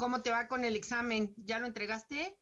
¿Cómo te va con el examen? ¿Ya lo entregaste?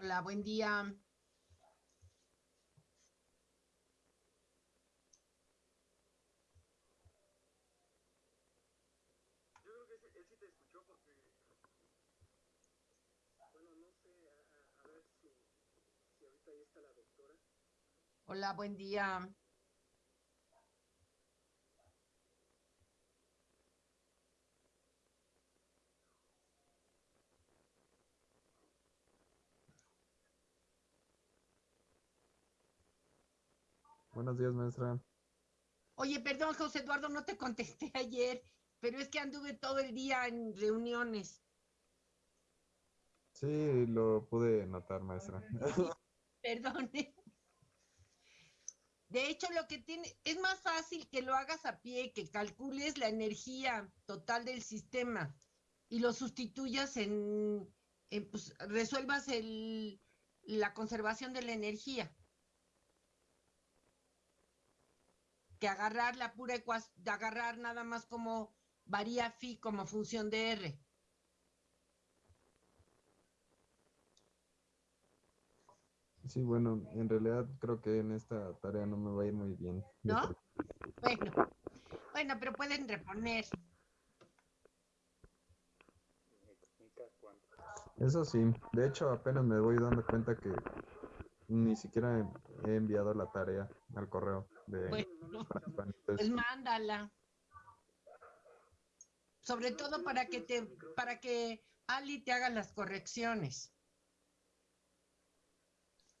Hola, buen día. Yo creo que él sí te escuchó porque, bueno, no sé, a, ver si, si ahorita ahí está la doctora. Hola, buen día. Buenos días, maestra. Oye, perdón, José Eduardo, no te contesté ayer, pero es que anduve todo el día en reuniones. Sí, lo pude notar, maestra. Perdón. De hecho, lo que tiene, es más fácil que lo hagas a pie, que calcules la energía total del sistema y lo sustituyas en, pues, resuelvas el, la conservación de la energía. que agarrar la pura ecuación, agarrar nada más como varía phi como función de R. Sí, bueno, en realidad creo que en esta tarea no me va a ir muy bien. ¿No? Bueno, bueno, pero pueden reponer. Eso sí, de hecho apenas me voy dando cuenta que ni siquiera he enviado la tarea al correo de Bueno, pues mándala. Sobre todo para que te, para que Ali te haga las correcciones. sí, claro. A lo mejor si desconecta los audífonos, profe, se puede reactivar el,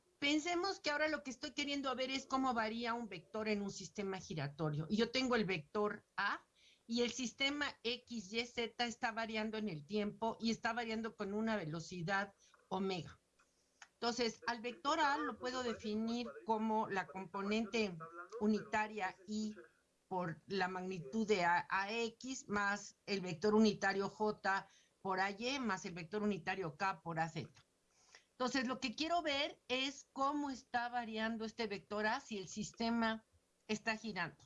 pensemos que ahora lo que estoy queriendo ver es cómo varía un vector en un sistema giratorio. Y yo tengo el vector A y el sistema X, Y, Z está variando en el tiempo y está variando con una velocidad omega. Entonces, al vector A lo puedo definir como la componente unitaria y por la magnitud de A- AX más el vector unitario J por AY más el vector unitario K por AZ. Entonces, lo que quiero ver es cómo está variando este vector A si el sistema está girando.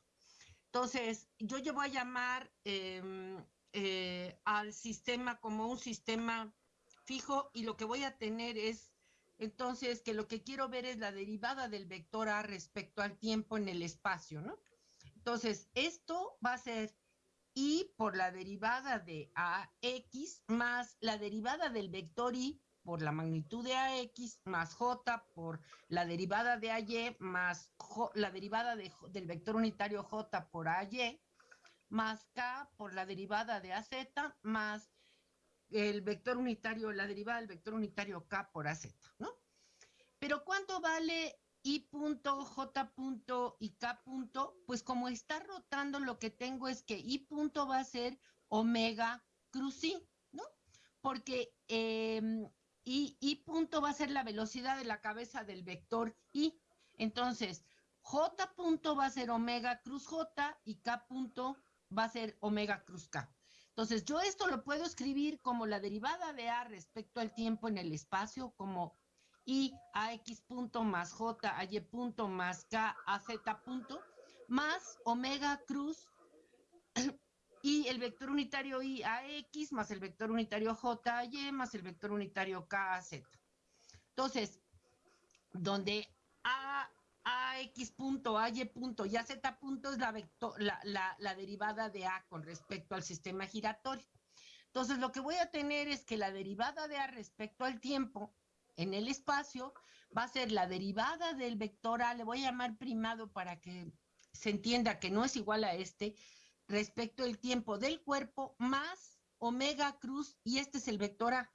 Entonces, yo, yo voy a llamar em, eh, al sistema como un sistema fijo y lo que voy a tener es, entonces, que lo que quiero ver es la derivada del vector A respecto al tiempo en el espacio, ¿no? Entonces, esto va a ser y por la derivada de AX más la derivada del vector Y por la magnitud de AX más J por la derivada de AY más la derivada del vector unitario J por AY más K por la derivada de AZ más el vector unitario, la derivada del vector unitario K por AZ, ¿no? Pero ¿cuánto vale I punto, J punto y K punto? Pues como está rotando, lo que tengo es que I punto va a ser omega cruz I, ¿no? Porque em, I, I punto va a ser la velocidad de la cabeza del vector I. Entonces, J punto va a ser omega cruz J y K punto va a ser omega cruz K. Entonces, yo esto lo puedo escribir como la derivada de A respecto al tiempo en el espacio, como I a X punto más J a Y punto más K a Z punto, más omega cruz y el vector unitario I a X más el vector unitario J a Y más el vector unitario K a Z. Entonces, donde A, a X punto, A Y punto y A Z punto es la, vector, la, la, la derivada de A con respecto al sistema giratorio. Entonces, lo que voy a tener es que la derivada de A respecto al tiempo en el espacio va a ser la derivada del vector A, le voy a llamar primado para que se entienda que no es igual a este, respecto al tiempo del cuerpo más omega cruz y este es el vector A.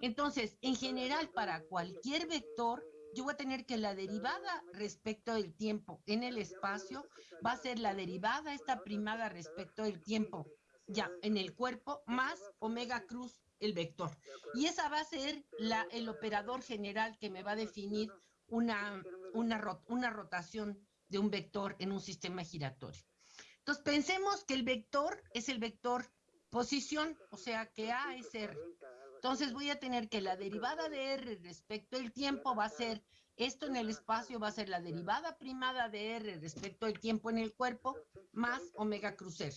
Entonces, en general, para cualquier vector, yo voy a tener que la derivada respecto del tiempo en el espacio va a ser la derivada esta primada respecto del tiempo ya en el cuerpo más omega cruz el vector. Y esa va a ser la, el operador general que me va a definir una, una, una rotación de un vector en un sistema giratorio. Entonces pensemos que el vector es el vector posición, o sea que A es R. Entonces voy a tener que la derivada de R respecto al tiempo va a ser, esto en el espacio va a ser la derivada primada de R respecto al tiempo en el cuerpo más omega cruz R.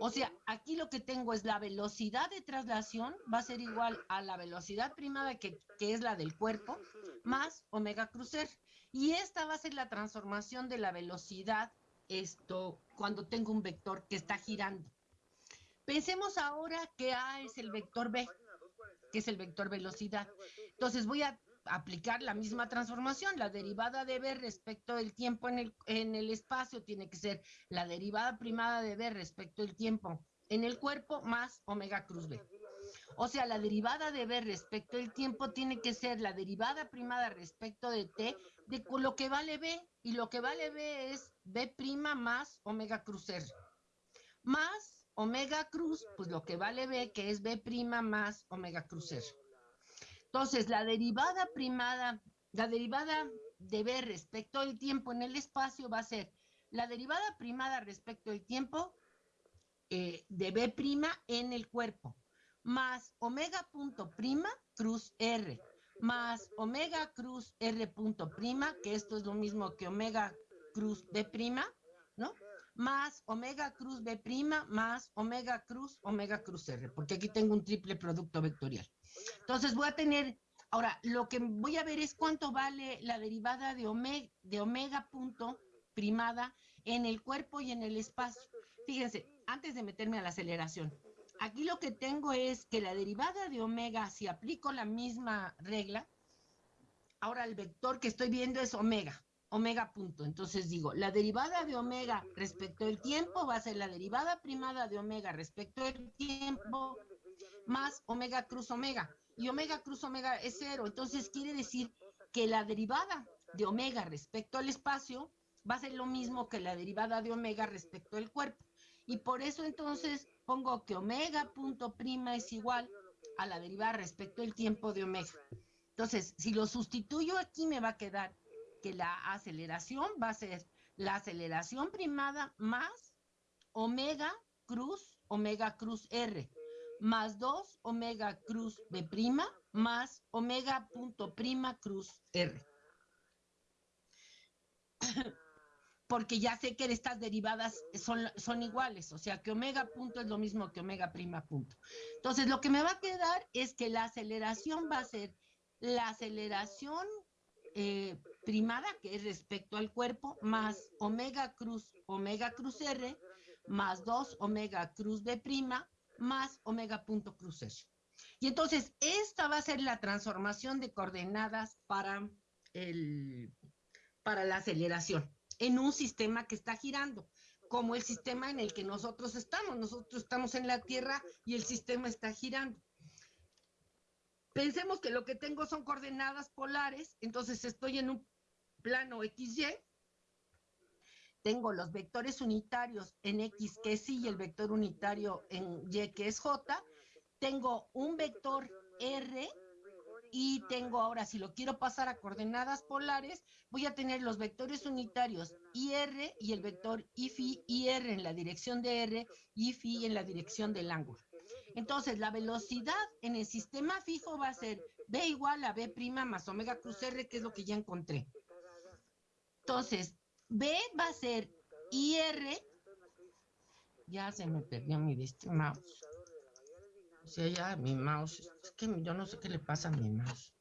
O sea, aquí lo que tengo es la velocidad de traslación va a ser igual a la velocidad primada que, que es la del cuerpo más omega cruz R. Y esta va a ser la transformación de la velocidad esto cuando tengo un vector que está girando. Pensemos ahora que A es el vector B, que es el vector velocidad. Entonces voy a aplicar la misma transformación. La derivada de B respecto del tiempo en el, en el espacio tiene que ser la derivada primada de B respecto del tiempo en el cuerpo más omega cruz B. O sea, la derivada de B respecto del tiempo tiene que ser la derivada primada respecto de T de lo que vale B. Y lo que vale B es B más omega cruz R. Más omega cruz, pues lo que vale B, que es B más omega cruz R. Entonces, la derivada primada, la derivada de B respecto al tiempo en el espacio va a ser la derivada primada respecto al tiempo eh, de B en el cuerpo, más omega punto prima cruz R, más omega cruz R punto prima, que esto es lo mismo que omega cruz B prima, ¿no? más omega cruz B prima más omega cruz omega cruz R, porque aquí tengo un triple producto vectorial. Entonces voy a tener, ahora lo que voy a ver es cuánto vale la derivada de omega, de omega punto primada en el cuerpo y en el espacio. Fíjense, antes de meterme a la aceleración, aquí lo que tengo es que la derivada de omega, si aplico la misma regla, ahora el vector que estoy viendo es omega omega punto. Entonces digo, la derivada de omega respecto al tiempo va a ser la derivada primada de omega respecto al tiempo más omega cruz omega. Y omega cruz omega es cero. Entonces quiere decir que la derivada de omega respecto al espacio va a ser lo mismo que la derivada de omega respecto al cuerpo. Y por eso entonces pongo que omega punto prima es igual a la derivada respecto al tiempo de omega. Entonces, si lo sustituyo aquí me va a quedar que la aceleración va a ser la aceleración primada más omega cruz, omega cruz R, más 2 omega cruz B prima, más omega punto prima cruz R. Porque ya sé que estas derivadas son, son iguales, o sea que omega punto es lo mismo que omega prima punto. Entonces, lo que me va a quedar es que la aceleración va a ser la aceleración eh, primada, que es respecto al cuerpo, más omega cruz, omega cruz R, más 2 omega cruz B prima, más omega punto cruz R. Y entonces, esta va a ser la transformación de coordenadas para, el, para la aceleración en un sistema que está girando, como el sistema en el que nosotros estamos. Nosotros estamos en la Tierra y el sistema está girando. Pensemos que lo que tengo son coordenadas polares, entonces estoy en un plano XY. Tengo los vectores unitarios en X que es Y y el vector unitario en Y que es J. Tengo un vector R y tengo ahora, si lo quiero pasar a coordenadas polares, voy a tener los vectores unitarios IR y el vector IFI, IR en la dirección de R, IFI en la dirección del ángulo. Entonces, la velocidad en el sistema fijo va a ser B igual a B más omega cruz R, que es lo que ya encontré. Entonces, B va a ser IR. Ya se me perdió mi mouse. O sea, ya mi mouse. Es que yo no sé qué le pasa a mi mouse.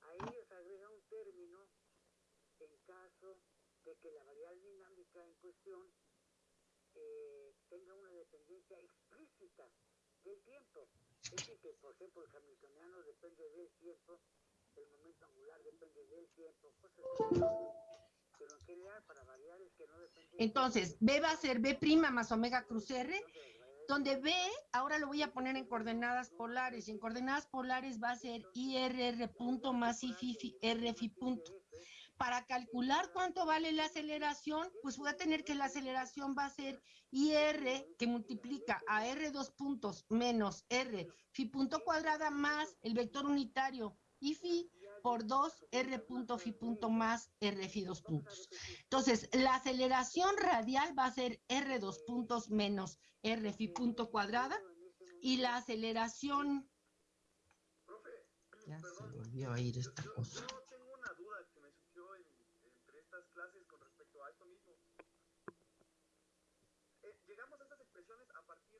Ahí se agrega un término en caso de que la variable dinámica en cuestión eh, tenga una dependencia explícita del tiempo. Es decir, que por ejemplo el hamiltoniano depende del tiempo, el momento angular depende del tiempo, cosas Pero en general, para variables que no dependen... Entonces, B va a ser B' más omega cruz R, donde B, ahora lo voy a poner en coordenadas polares, y en coordenadas polares va a ser IRR punto más IFI RFI punto. Para calcular cuánto vale la aceleración, pues voy a tener que la aceleración va a ser IR que multiplica a R dos puntos menos R phi punto cuadrada más el vector unitario y phi por 2 R punto phi punto más R phi dos puntos. Entonces, la aceleración radial va a ser R dos puntos menos R phi punto cuadrada y la aceleración... Ya se volvió a ir esta cosa.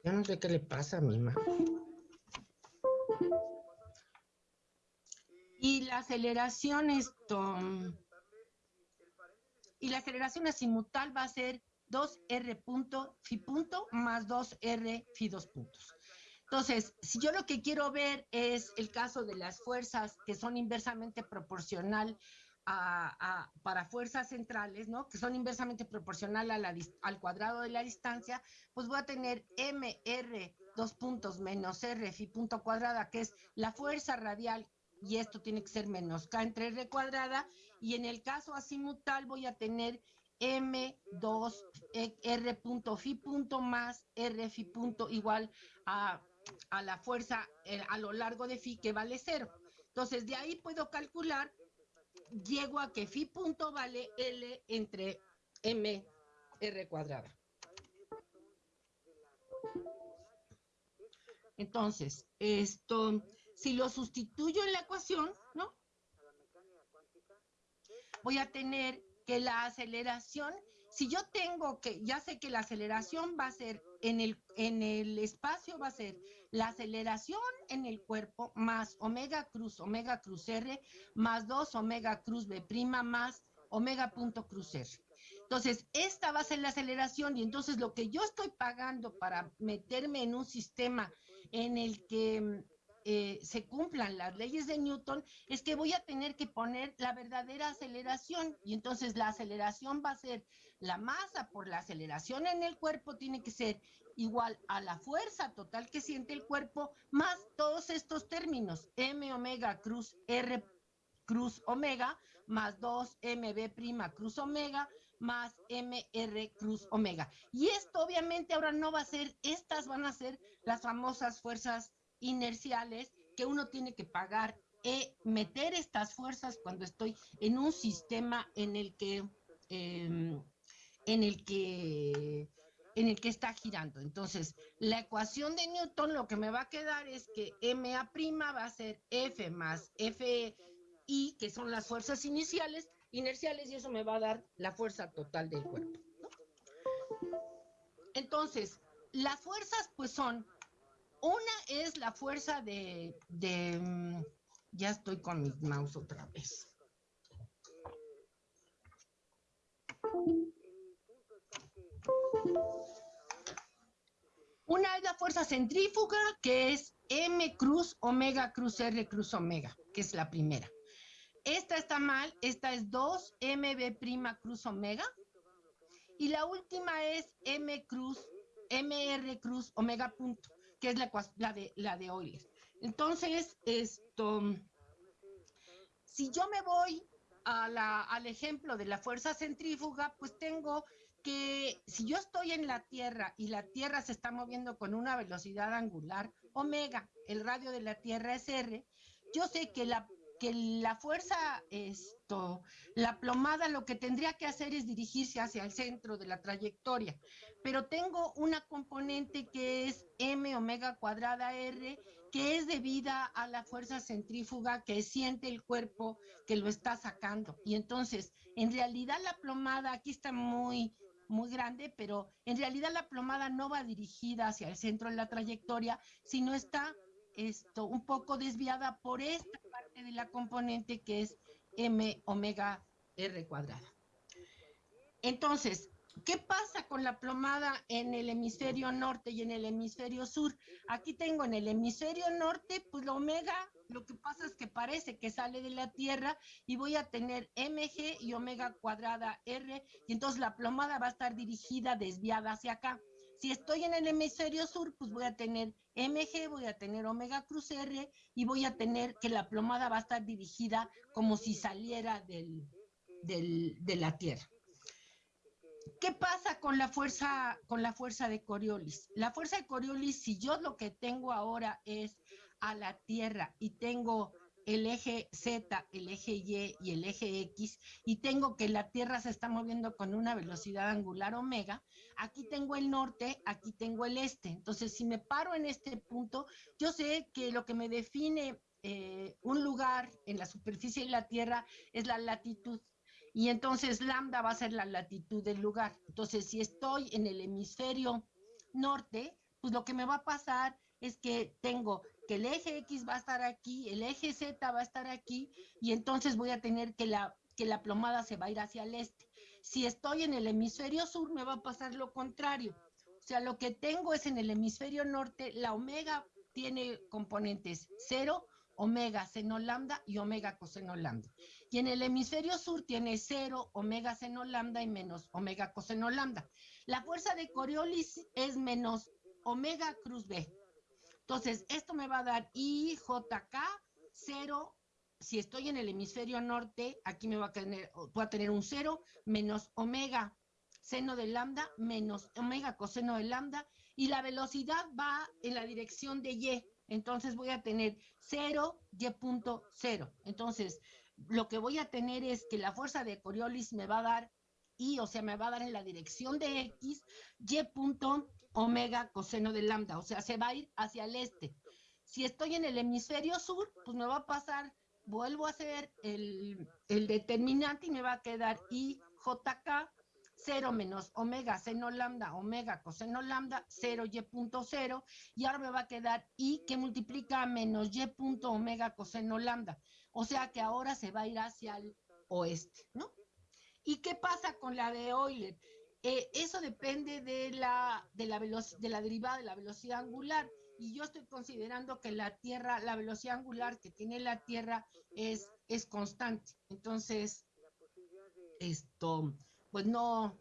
Yo no sé qué le pasa a mi mamá. Y la aceleración esto. Y la aceleración azimutal va a ser 2R punto phi punto más 2R phi dos puntos. Entonces, si yo lo que quiero ver es el caso de las fuerzas que son inversamente proporcional para fuerzas centrales, ¿no? Que son inversamente proporcional al cuadrado de la distancia, pues voy a tener MR dos puntos menos R phi punto cuadrada, que es la fuerza radial, y esto tiene que ser menos K entre R cuadrada, y en el caso asimutal voy a tener M2 R punto phi punto más R phi punto igual a, a la fuerza eh, a lo largo de phi que vale cero. Entonces, de ahí puedo calcular llego a que phi punto vale L entre M R cuadrada. Entonces, esto, si lo sustituyo en la ecuación, ¿no? Voy a tener que la aceleración si yo tengo que, ya sé que la aceleración va a ser en el, en el espacio, va a ser la aceleración en el cuerpo más omega cruz, omega cruz R, más 2 omega cruz B prima más omega punto cruz R. Entonces, esta va a ser la aceleración y entonces lo que yo estoy pagando para meterme en un sistema en el que eh, se cumplan las leyes de Newton, es que voy a tener que poner la verdadera aceleración y entonces la aceleración va a ser la masa por la aceleración en el cuerpo tiene que ser igual a la fuerza total que siente el cuerpo más todos estos términos, m omega cruz r cruz omega más 2 mb prima cruz omega más mr cruz omega. Y esto obviamente ahora no va a ser, estas van a ser las famosas fuerzas inerciales que uno tiene que pagar e meter estas fuerzas cuando estoy en un sistema en el que em, en el que en el que está girando. Entonces, la ecuación de Newton lo que me va a quedar es que MA' va a ser F más FI, que son las fuerzas iniciales, inerciales, y eso me va a dar la fuerza total del cuerpo. Entonces, las fuerzas pues son una es la fuerza de, mm, ya estoy con mi mouse otra vez. Una es la fuerza centrífuga, que es M cruz omega cruz R cruz omega, que es la primera. Esta está mal, esta es 2 MB prima cruz omega. Y la última es M cruz, MR cruz omega punto que es la, la, de, la de Euler. Entonces, esto, si yo me voy a la, al ejemplo de la fuerza centrífuga, pues tengo que si yo estoy en la Tierra y la Tierra se está moviendo con una velocidad angular omega, el radio de la Tierra es R, yo sé que la que la fuerza, esto, la plomada lo que tendría que hacer es dirigirse hacia el centro de la trayectoria, pero tengo una componente que es m omega cuadrada r, que es debida a la fuerza centrífuga que siente el cuerpo que lo está sacando. Y entonces, en realidad la plomada, aquí está muy, muy grande, pero en realidad la plomada no va dirigida hacia el centro de la trayectoria, sino está esto un poco desviada por esta parte de la componente que es m omega r cuadrada. Entonces, ¿qué pasa con la plomada en el hemisferio norte y en el hemisferio sur? Aquí tengo en el hemisferio norte, pues la omega, lo que pasa es que parece que sale de la Tierra y voy a tener mg y omega cuadrada r, y entonces la plomada va a estar dirigida desviada hacia acá. Si estoy en el hemisferio sur, pues voy a tener MG, voy a tener omega cruz R y voy a tener que la plomada va a estar dirigida como si saliera del, de la Tierra. ¿Qué pasa con la fuerza con la fuerza de Coriolis? La fuerza de Coriolis, si yo lo que tengo ahora es a la Tierra y tengo el eje Z, el eje Y y el eje X, y tengo que la Tierra se está moviendo con una velocidad angular omega, aquí tengo el norte, aquí tengo el este. Entonces, si me paro en este punto, yo sé que lo que me define eh, un lugar en la superficie de la Tierra es la latitud. Y entonces lambda va a ser la latitud del lugar. Entonces, si estoy en el hemisferio norte, pues lo que me va a pasar es que tengo que el eje X va a estar aquí, el eje Z va a estar aquí, y entonces voy a tener que la, que la plomada se va a ir hacia el este. Si estoy en el hemisferio sur, me va a pasar lo contrario. O sea, lo que tengo es en el hemisferio norte, la omega tiene componentes cero, omega seno lambda y omega coseno lambda. Y en el hemisferio sur tiene cero, omega seno lambda y menos omega coseno lambda. La fuerza de Coriolis es menos omega cruz B. Entonces, esto me va a dar IJK 0. Si estoy en el hemisferio norte, aquí me va a tener, voy a tener un 0 menos omega seno de lambda menos omega coseno de lambda y la velocidad va en la dirección de Y. Entonces voy a tener 0, Y punto 0. Entonces, lo que voy a tener es que la fuerza de Coriolis me va a dar Y, o sea, me va a dar en la dirección de X, Y punto omega coseno de lambda, o sea, se va a ir hacia el este. Si estoy en el hemisferio sur, pues me va a pasar, vuelvo a hacer el, determinante y me va a quedar IJK 0 menos omega seno lambda, omega coseno lambda, 0 y punto 0, y ahora me va a quedar y que multiplica menos y punto omega coseno lambda. O sea que ahora se va a ir hacia el oeste, ¿no? ¿Y qué pasa con la de Euler? Eh, eso depende de la, de, la de la derivada de la velocidad angular. Y yo estoy considerando que la Tierra, la velocidad angular que tiene la Tierra es, es constante. Entonces, esto, pues no,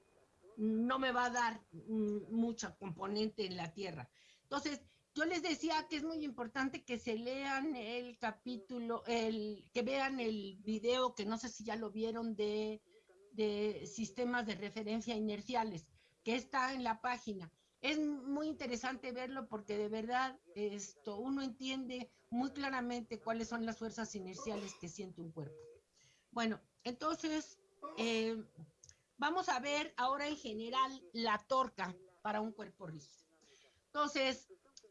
no me va a dar mucha componente en la Tierra. Entonces, yo les decía que es muy importante que se lean el capítulo, el, que vean el video, que no sé si ya lo vieron, de, de sistemas de referencia inerciales, que está en la página. Es muy interesante verlo porque de verdad esto uno entiende muy claramente cuáles son las fuerzas inerciales que siente un cuerpo. Bueno, entonces eh, vamos a ver ahora en general la torca para un cuerpo rígido. Entonces,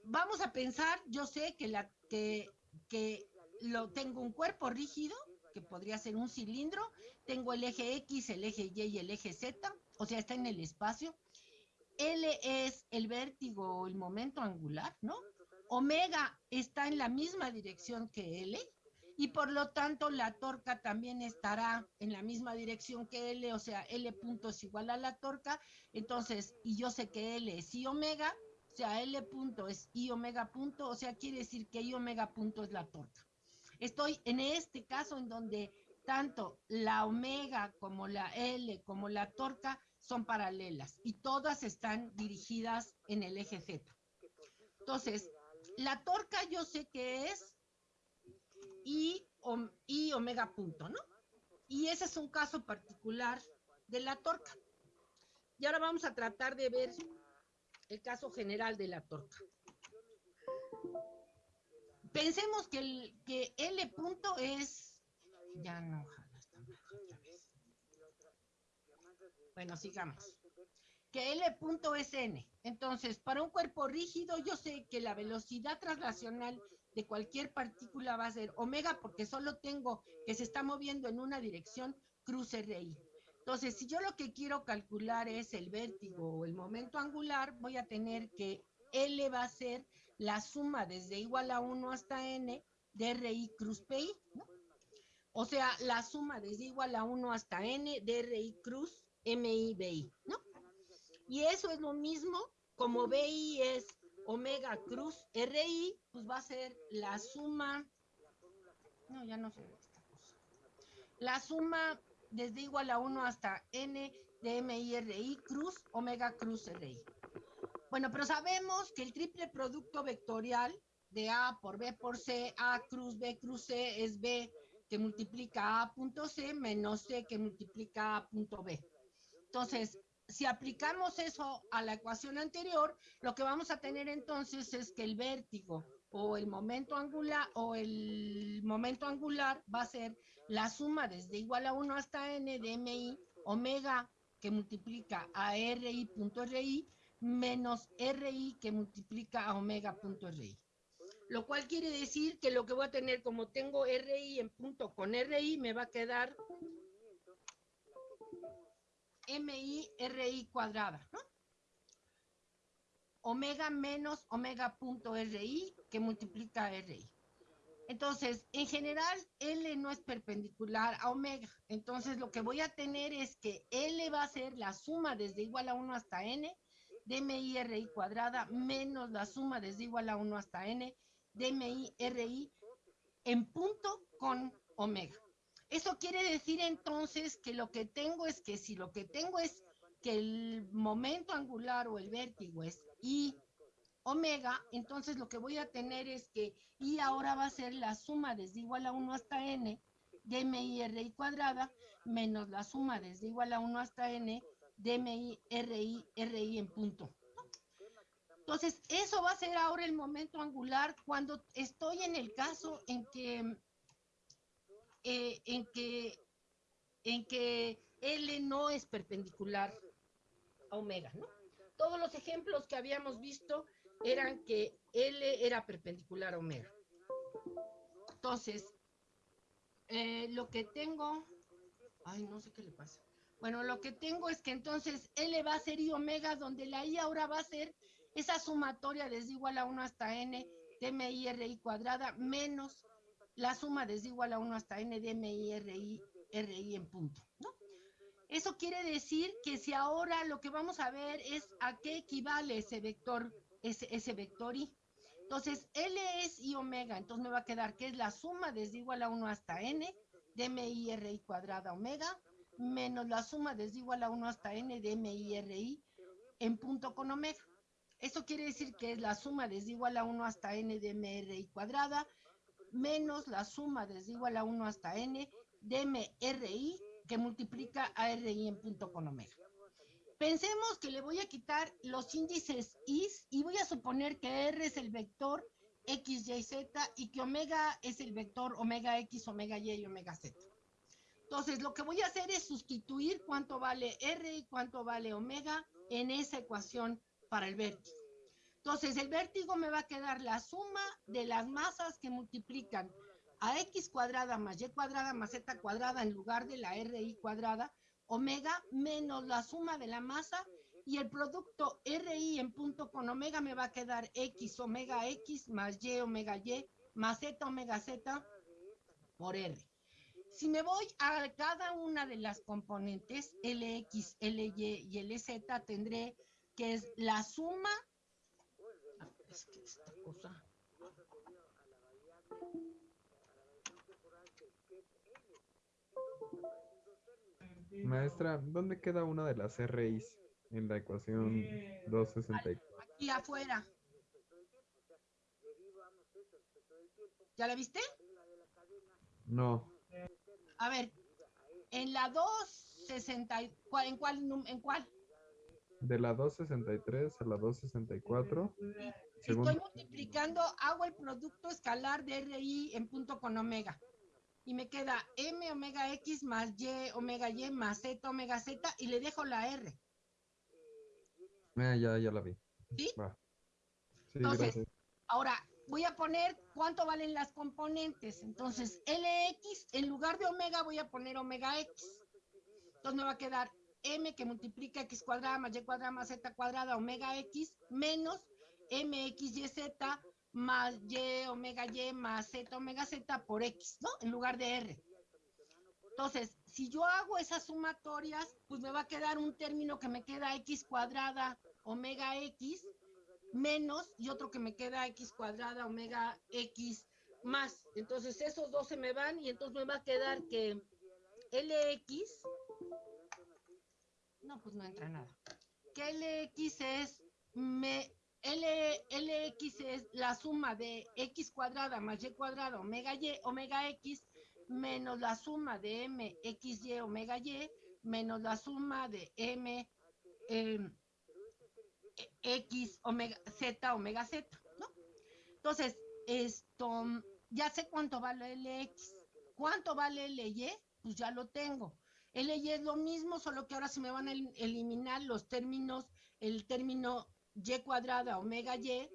vamos a pensar, yo sé que, la, que, que lo tengo un cuerpo rígido, que podría ser un cilindro, tengo el eje X, el eje Y y el eje Z, o sea, está en el espacio. L es el vértigo o el momento angular, ¿no? Omega está en la misma dirección que L, y por lo tanto la torca también estará en la misma dirección que L, o sea, L punto es igual a la torca, entonces, y yo sé que L es I omega, sea, L punto es I omega punto, o sea, quiere decir que I omega punto es la torca. Estoy en este caso en donde tanto la omega como la L como la torca son paralelas y todas están dirigidas en el eje Z. Entonces, la torca yo sé que es y, y omega punto, ¿no? Y ese es un caso particular de la torca. Y ahora vamos a tratar de ver el caso general de la torca. Pensemos que, el, que L punto es, ya no, Bueno, sigamos. Que L punto es N. Entonces, para un cuerpo rígido, yo sé que la velocidad traslacional de cualquier partícula va a ser omega porque solo tengo que se está moviendo en una dirección cruce RI. Entonces, si yo lo que quiero calcular es el vértigo o el momento angular, voy a tener que L va a ser la suma desde igual a 1 hasta N de RI cruz PI, ¿no? O sea, la suma desde igual a 1 hasta N de RI cruz MI BI, ¿no? Y eso es lo mismo como BI es omega cruz RI, pues va a ser la suma, no, ya no sé esta la suma desde igual a 1 hasta n de MIRI cruz omega cruz RI. Bueno, pero sabemos que el triple producto vectorial de A por B por C, A cruz B cruz C es B que multiplica A punto C menos C que multiplica A punto B. Entonces, si aplicamos eso a la ecuación anterior, lo que vamos a tener entonces es que el vértigo o el momento angular o el momento angular va a ser la suma desde igual a 1 hasta n de mi omega que multiplica a ri punto ri menos ri que multiplica a omega punto ri. Lo cual quiere decir que lo que voy a tener como tengo ri en punto con ri me va a quedar MI RI cuadrada, ¿no? Omega menos omega punto RI que multiplica RI. Entonces, en general, L no es perpendicular a omega. Entonces, lo que voy a tener es que L va a ser la suma desde igual a 1 hasta n de MI RI cuadrada menos la suma desde igual a 1 hasta n de MI RI en punto con omega. Eso quiere decir entonces que lo que tengo es que si lo que tengo es que el momento angular o el vértigo es I omega, entonces lo que voy a tener es que I ahora va a ser la suma desde igual a 1 hasta n de mi RI cuadrada menos la suma desde igual a 1 hasta n de mi RI, RI en punto. Entonces, eso va a ser ahora el momento angular cuando estoy en el caso en que eh, en, que, en que L no es perpendicular a omega, ¿no? Todos los ejemplos que habíamos visto eran que L era perpendicular a omega. Entonces, eh, lo que tengo, ay, no sé qué le pasa. Bueno, lo que tengo es que entonces L va a ser I omega, donde la I ahora va a ser esa sumatoria desde igual a 1 hasta N de MI cuadrada menos la suma desde igual a 1 hasta N de MI RI, en punto. Eso quiere decir que si ahora lo que vamos a ver es a qué equivale ese vector, ese, ese vector I. Entonces, L es I omega, entonces me va a quedar que es la suma desde igual a 1 hasta N de MI cuadrada omega menos la suma desde igual a 1 hasta N de MI en punto con omega. Eso quiere decir que es la suma desde igual a 1 hasta N de MRI cuadrada menos la suma desde igual a 1 hasta N de MRI que multiplica a RI en punto con omega. Pensemos que le voy a quitar los índices I y voy a suponer que R es el vector X, Y, Z y que omega es el vector omega X, omega Y y omega Z. Entonces, lo que voy a hacer es sustituir cuánto vale R y cuánto vale omega en esa ecuación para el vértigo. Entonces, el vértigo me va a quedar la suma de las masas que multiplican a x cuadrada más y cuadrada más z cuadrada en lugar de la ri cuadrada omega menos la suma de la masa y el producto RI en punto con omega me va a quedar X omega X más Y omega Y más Z omega Z por R. Si me voy a cada una de las componentes, LX, LY y LZ, tendré que es la suma. Ah, es que esta cosa. Maestra, ¿dónde queda una de las RIs en la ecuación 264? Aquí afuera. ¿Ya la viste? No. A ver, en la 260, ¿en cuál? ¿En cuál? De la 263 a la 264. Estoy multiplicando, hago el producto escalar de RI en punto con omega y me queda M omega X más Y omega Y más Z omega Z y le dejo la R. Ya, ya la vi. ¿Sí? Entonces, ahora voy a poner cuánto valen las componentes. Entonces, LX, en lugar de omega, voy a poner omega X. Entonces me va a quedar M que multiplica X cuadrada más Y cuadrada más Z cuadrada omega X menos MXYZ más Y omega Y más Z omega Z por X, ¿no? En lugar de R. Entonces, si yo hago esas sumatorias, pues me va a quedar un término que me queda X cuadrada omega X menos y otro que me queda X cuadrada omega X más. Entonces, esos dos se me van y entonces me va a quedar que LX, no, pues no entra nada. Que LX es me, L, LX es la suma de X cuadrada más Y cuadrada omega Y, omega X, menos la suma de M, X, Y, omega Y, menos la suma de M, em, X, omega, Z, omega Z, ¿no? Entonces, esto, ya sé cuánto vale LX. ¿Cuánto vale LY? Pues ya lo tengo. LY es lo mismo, solo que ahora se me van a eliminar los términos, el término y cuadrada omega y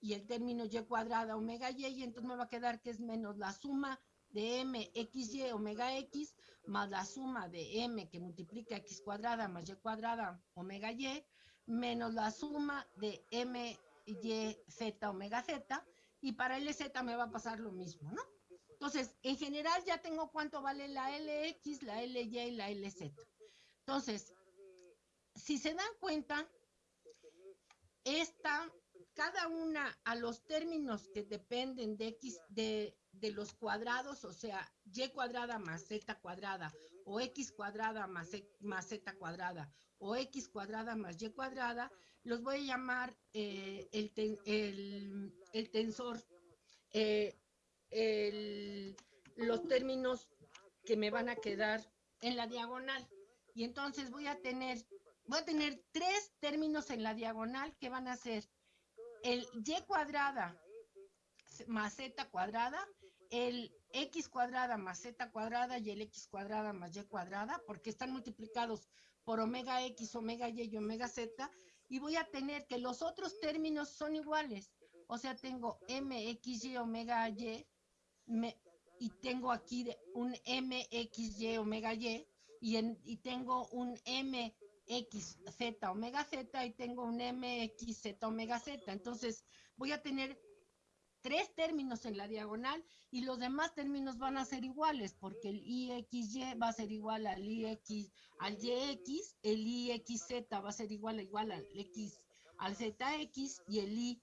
y el término y cuadrada omega y y entonces me va a quedar que es menos la suma de m x y omega x más la suma de m que multiplica x cuadrada más y cuadrada omega y menos la suma de m y z omega z y para LZ me va a pasar lo mismo, ¿no? Entonces, en general ya tengo cuánto vale la LX, la LY y la LZ. Entonces, si se dan cuenta, esta, cada una a los términos que dependen de x, de, de los cuadrados, o sea, y cuadrada más z cuadrada, o x cuadrada más, e, más z cuadrada, o x cuadrada más y cuadrada, los voy a llamar eh, el, el, el, tensor, eh, los términos que me van a quedar en la diagonal. Y entonces voy a tener voy a tener tres términos en la diagonal que van a ser el y cuadrada más z cuadrada, el x cuadrada más z cuadrada y el x cuadrada más y cuadrada, porque están multiplicados por omega x, omega y y omega z, y voy a tener que los otros términos son iguales. O sea, tengo mxy omega y, y tengo aquí un mxy omega y, y, en, y tengo un MXZ omega Z y tengo un MXZ omega Z. Entonces voy a tener tres términos en la diagonal y los demás términos van a ser iguales porque el IXY va a ser igual al IX, al YX, el IXZ va a ser igual, igual al X, al ZX y el IZ,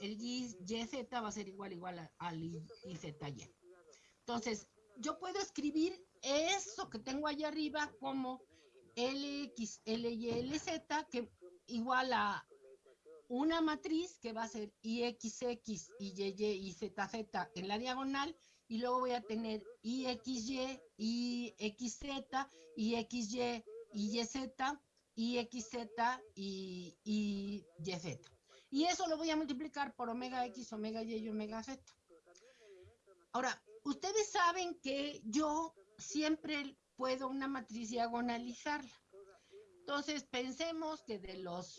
el YZ va a ser igual, igual al IZY. Entonces, yo puedo escribir eso que tengo allá arriba como LX, LY, LZ, que igual a una matriz que va a ser IXX, YY y ZZ en la diagonal, y luego voy a tener IXY, IXZ, IXY, YZ, IXZ y, y YZ. Y eso lo voy a multiplicar por omega X, omega Y y omega Z. Ahora, ustedes saben que yo siempre puedo una matriz diagonalizarla. Entonces, pensemos que de los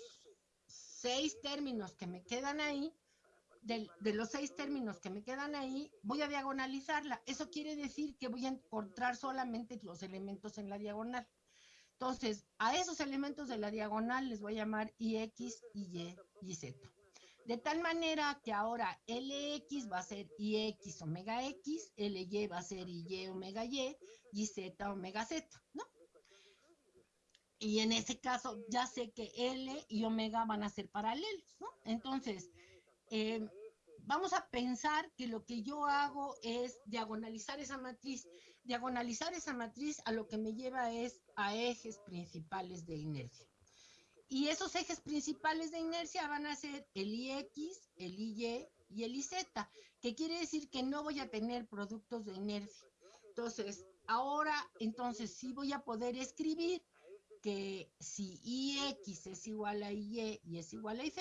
seis términos que me quedan ahí, de, los seis términos que me quedan ahí, voy a diagonalizarla. Eso quiere decir que voy a encontrar solamente los elementos en la diagonal. Entonces, a esos elementos de la diagonal les voy a llamar IX, Y y Z. De tal manera que ahora LX va a ser IX omega X, LY va a ser Y omega Y y Z omega Z, ¿no? Y en ese caso ya sé que L y omega van a ser paralelos, ¿no? Entonces, eh, vamos a pensar que lo que yo hago es diagonalizar esa matriz. Diagonalizar esa matriz a lo que me lleva es a ejes principales de inercia. Y esos ejes principales de inercia van a ser el IX, el IY y el IZ, que quiere decir que no voy a tener productos de inercia. Entonces, ahora, entonces sí voy a poder escribir que si IX es igual a IY y es igual a IZ,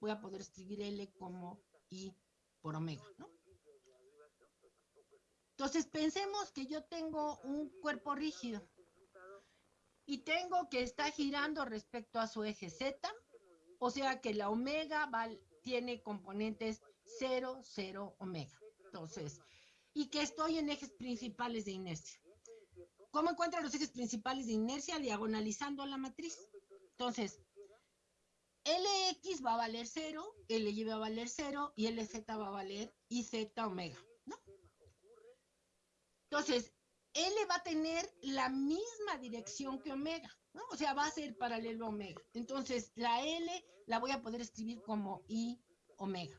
voy a poder escribir L como I por omega, ¿no? Entonces, pensemos que yo tengo un cuerpo rígido y tengo que está girando respecto a su eje Z, o sea que la omega tiene componentes 0, 0, omega. Entonces, y que estoy en ejes principales de inercia. ¿Cómo encuentro los ejes principales de inercia? Diagonalizando la matriz. Entonces, LX va a valer 0, LY va a valer 0 y LZ va a valer IZ omega, ¿no? Entonces, L va a tener la misma dirección que omega, ¿no? O sea, va a ser paralelo a omega. Entonces, la L la voy a poder escribir como I omega.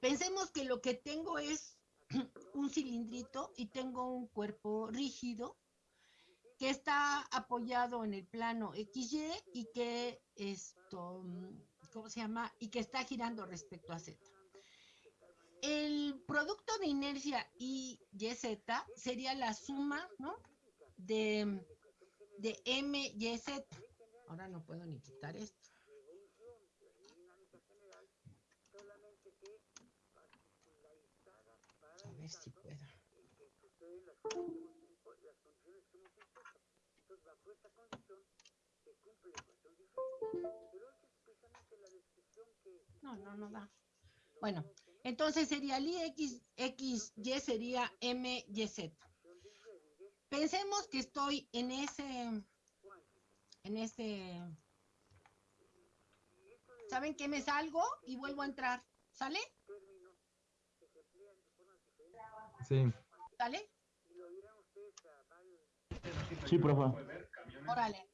Pensemos que lo que tengo es un cilindrito y tengo un cuerpo rígido que está apoyado en el plano XY y que esto, ¿cómo se llama? Y que está girando respecto a Z. El producto de inercia y YZ sería la suma, ¿no? De, de M y Z. Ahora no puedo ni quitar esto. A ver si puedo. No, no, no da. Bueno, entonces sería el IX, XY sería MYZ. Pensemos que estoy en ese, en ese, ¿saben qué me salgo? Y vuelvo a entrar, ¿sale? Sí. ¿Sale? Sí, profe. Órale.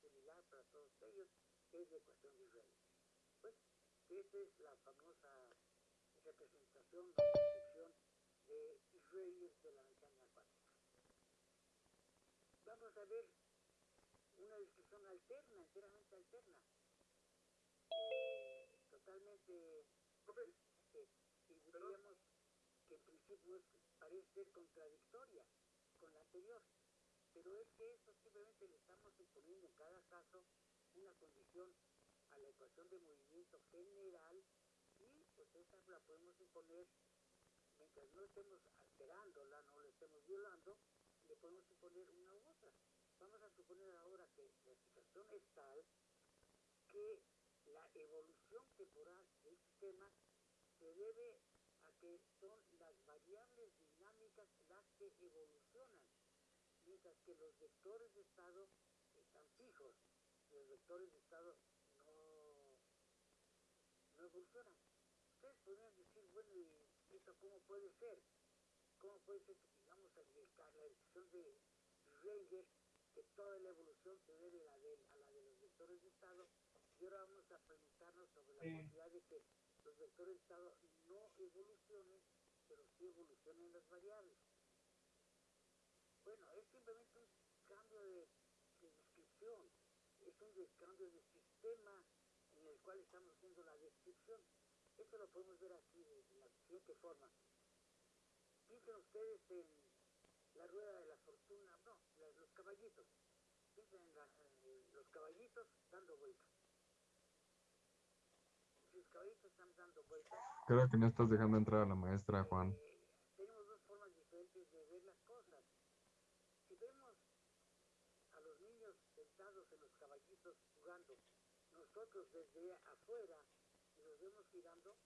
es la ecuación de Schrödinger. Pues esa es la famosa representación o descripción de Israelíes de la mecánica cuántica. Vamos a ver una descripción alterna, enteramente alterna, eh, totalmente diferente, y diríamos que en principio parece ser contradictoria con la anterior, pero es que eso simplemente le estamos imponiendo en cada caso una condición a la ecuación de movimiento general y pues esa la podemos imponer mientras no estemos alterándola, no la estemos violando, le podemos imponer una u otra. Vamos a suponer ahora que la situación es tal que la evolución temporal del sistema se debe a que son las variables dinámicas las que evolucionan, mientras que los vectores de estado están fijos, los vectores de estado no, no evolucionan. Ustedes podrían decir, bueno, ¿y esto cómo puede ser? ¿Cómo puede ser que digamos la decisión de Schrödinger que toda la evolución se debe a, de, a la de los vectores de estado y ahora vamos a preguntarnos sobre la Sí. posibilidad de que los vectores de estado no evolucionen, pero sí evolucionen las variables. Bueno, es simplemente un cambio de, de descripción, es un des- cambio de sistema en el cual estamos haciendo la descripción. Esto lo podemos ver aquí de, de la siguiente forma. Piensen ustedes en la rueda de la fortuna, no, la- los caballitos. Piensen en, la- en los caballitos dando vueltas. Si los caballitos están dando vueltas, Creo que no estás dejando entrar a la maestra, Juan. eh, tenemos dos formas diferentes de ver las cosas. Si vemos a los niños sentados en los caballitos jugando, nosotros desde afuera y los vemos girando,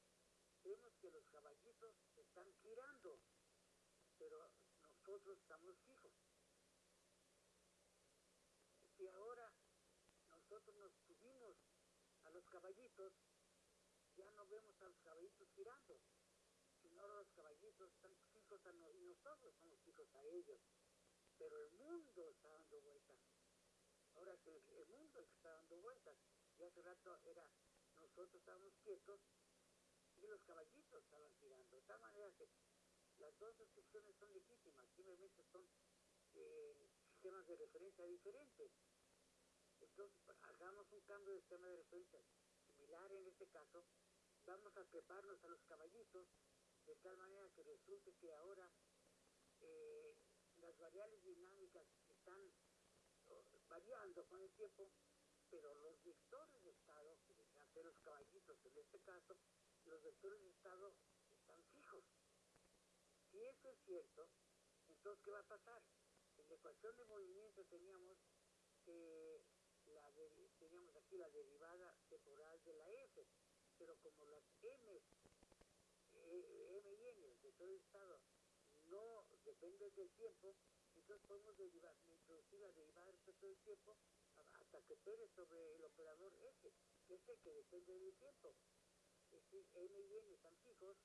vemos que los caballitos están girando, pero nosotros estamos fijos. Si ahora nosotros nos subimos a los caballitos, ya no vemos a los caballitos girando, sino los caballitos están fijos a no- y nosotros estamos fijos a ellos. Pero el mundo está dando vueltas. Ahora que el, mundo está dando vueltas. Hace rato era, nosotros estábamos quietos y los caballitos estaban girando. De tal manera que las dos descripciones son legítimas, simplemente son eh, sistemas de referencia diferentes. Entonces, hagamos un cambio de sistema de referencia similar en este caso, vamos a treparnos a los caballitos de tal manera que resulte que ahora eh, las variables dinámicas están oh, variando con el tiempo, pero los vectores de estado, que deberían ser los caballitos en este caso, los vectores de estado están fijos. Si eso es cierto, entonces ¿qué va a pasar? En la ecuación de movimiento teníamos teníamos aquí la derivada temporal de la f, pero como las m, eh, m y n, el vector de estado, no dependen del tiempo, entonces podemos derivar, introducir la derivada respecto del tiempo hasta que opere sobre el operador f, que es el que depende del tiempo. Es decir, m y n están fijos,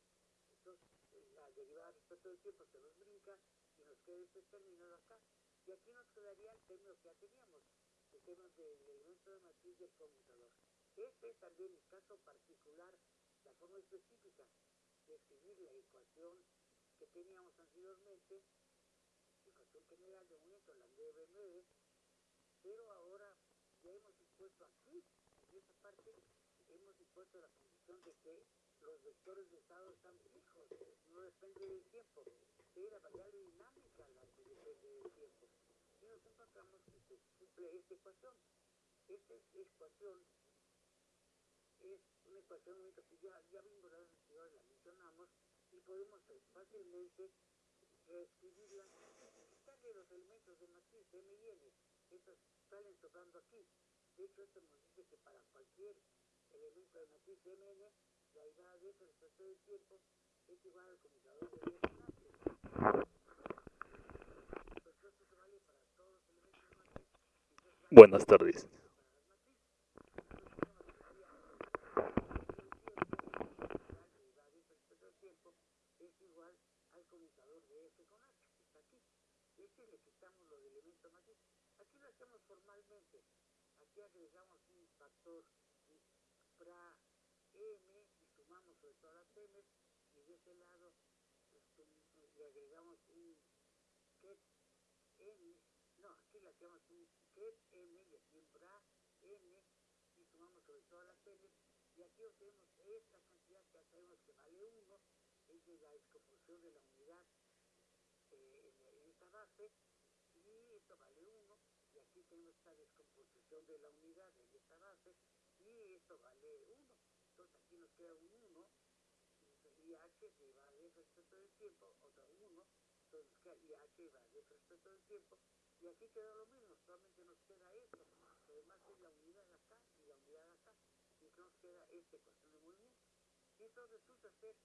entonces eh, la derivada respecto del tiempo se nos brinca y nos queda este término acá. Y aquí nos quedaría el término que ya teníamos, el término del elemento de matriz del conmutador. Este es también el caso particular, la forma específica de escribir la ecuación que teníamos anteriormente, ecuación general de movimiento, la 9 pero ahora ya hemos impuesto aquí, en esta parte, hemos impuesto la condición de que los vectores de estado están fijos, no depende del tiempo, es la variable dinámica la que depende del tiempo. Y nos encontramos que se cumple esta ecuación. Esta es- ecuación es una ecuación que ya, ya vimos la anterior, la mencionamos, y podemos fácilmente reescribirla, quitarle los elementos de matriz M y N, estos salen sobrando aquí. De hecho, esto nos dice que para cualquier elemento de matriz MN, la derivada de f respecto del tiempo es igual al conmutador de f en H. Pues esto se vale para todos los elementos de matriz. y entonces vale Buenas tardes. igual al conmutador de f con h, que está aquí. Este le quitamos matriz. Lo hacemos formalmente. Aquí agregamos un factor fra m y sumamos sobre todas las m de ese lado este, le agregamos un ket n, no, aquí le agregamos un ket m y aquí un bra n y sumamos sobre todas las n y aquí obtenemos esta cantidad que sabemos que vale 1, es la descomposición de la unidad eh, en, en esta base y esto vale 1 tenemos esta descomposición de la unidad en esta base y esto vale 1 entonces aquí nos queda un 1 y h se va a f respecto del tiempo otro 1 entonces y h va a f respecto del tiempo y aquí queda lo mismo solamente nos queda esto que además es la unidad acá y la unidad acá y que nos queda esta ecuación de movimiento. Y entonces resulta ser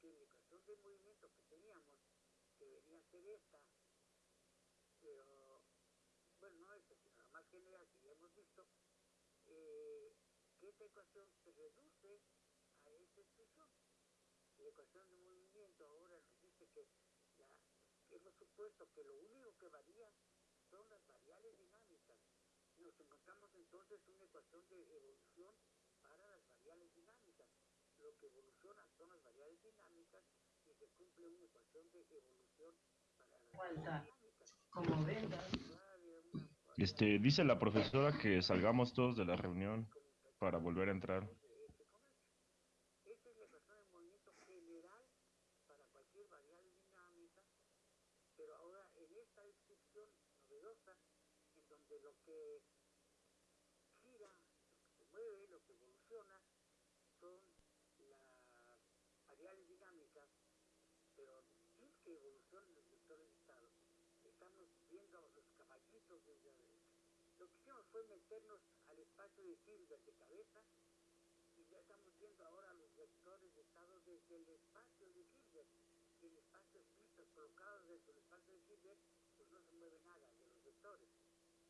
que la ecuación de movimiento que teníamos que venía a ser esta pero bueno, no esta, la más general ya hemos visto, que esta ecuación se reduce a esta expresión. La ecuación de movimiento ahora nos dice que hemos supuesto que lo único que varía son las variables dinámicas. Nos encontramos entonces una ecuación de evolución para las variables dinámicas. Lo que evoluciona son las variables dinámicas y se cumple una ecuación de evolución para las variables dinámicas. Como vendas. Este, dice la profesora que salgamos todos de la reunión para volver a entrar. Esta es la ecuación de movimiento general para cualquier variable dinámica, pero ahora en esta descripción novedosa, en donde lo que gira, lo que se mueve, lo que evoluciona, son las variables dinámicas, pero sin que evolucionen los vectores de estado. Estamos viendo los caballitos desde la derecha. Que fue meternos al espacio de Hilbert de cabeza y ya estamos viendo ahora los vectores de estado desde el espacio de Hilbert. El espacio explícito colocados dentro del espacio de Hilbert, pues no se mueve nada de los vectores.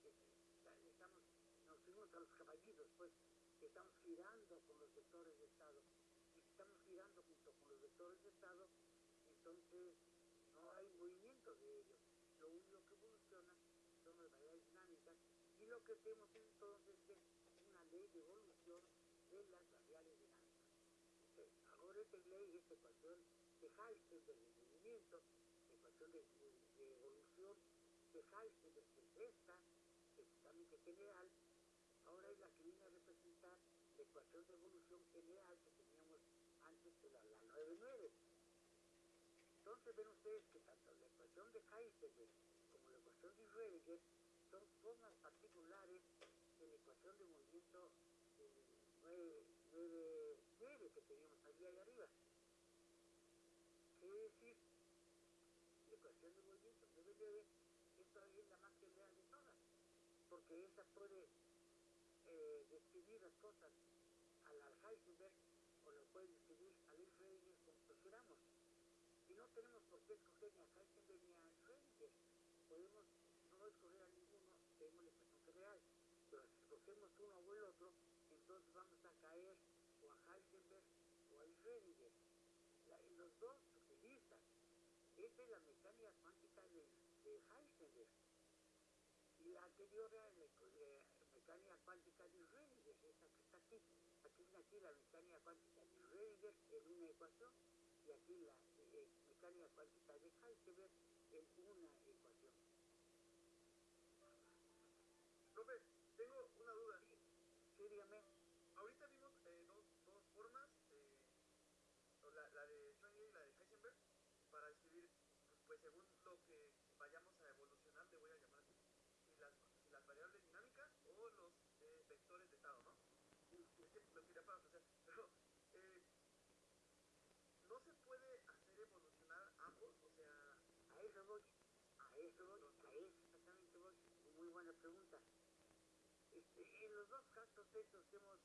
Estamos, nos fuimos a los caballitos, pues estamos girando con los vectores de estado. Y si estamos girando junto con los vectores de estado, entonces no hay movimiento de ellos. Lo único que evoluciona son las variables y lo que tenemos entonces es una ley de evolución de las variables dinámicas. Entonces, ahora esta ley, esta ecuación de Heisenberg de movimiento, ecuación de, de, de evolución de Heisenberg, que es esta, totalmente general, ahora es la que viene a representar la ecuación de evolución general que teníamos antes de la, la 9-9. Entonces ven ustedes que tanto la ecuación de Heisenberg como la ecuación de Schrödinger son formas particulares de la ecuación de movimiento 9, 9, 9 que teníamos allí ahí arriba. Quiere decir, la ecuación de movimiento 9, 9 es todavía la más general de todas, porque esa puede eh, describir las cosas al Heisenberg o lo puede describir al Schrödinger como prefiramos. Y no tenemos por qué escoger ni a Heisenberg ni a Schrödinger. Podemos no escoger a ninguno, tenemos la ecuación general. Pero si escogemos uno o el otro, entonces vamos a caer o a Heisenberg o a Schrödinger. Los dos utilizan. Esta es la mecánica cuántica de, de Heisenberg. Y la anterior era la mecánica cuántica de Schrödinger, esta que está aquí. Aquí viene aquí la mecánica cuántica de Schrödinger en una ecuación y aquí la eh, mecánica cuántica de Heisenberg en una Profe, tengo una duda. Sí, sí dígame. Ahorita vimos eh, dos, dos formas, eh, la, la de Schrödinger y la de Heisenberg, para describir, pues, pues, según lo que vayamos a evolucionar, le voy a llamar si las, si las variables dinámicas o los eh, vectores de estado, ¿no? Es que lo quería parafrasear, pero eh, no se puede hacer evolucionar ambos, o sea, A eso voy, a eso voy, a eso exactamente voy. Muy buena pregunta. Dos casos estos que hemos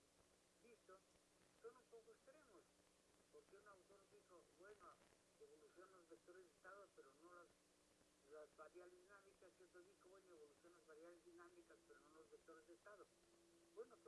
visto son un poco extremos, porque un autor dijo, bueno, evolucionan los vectores de estado, pero no las, las variables dinámicas, y otro dijo, bueno, evolucionan las variables dinámicas, pero no los vectores de estado. Bueno, pero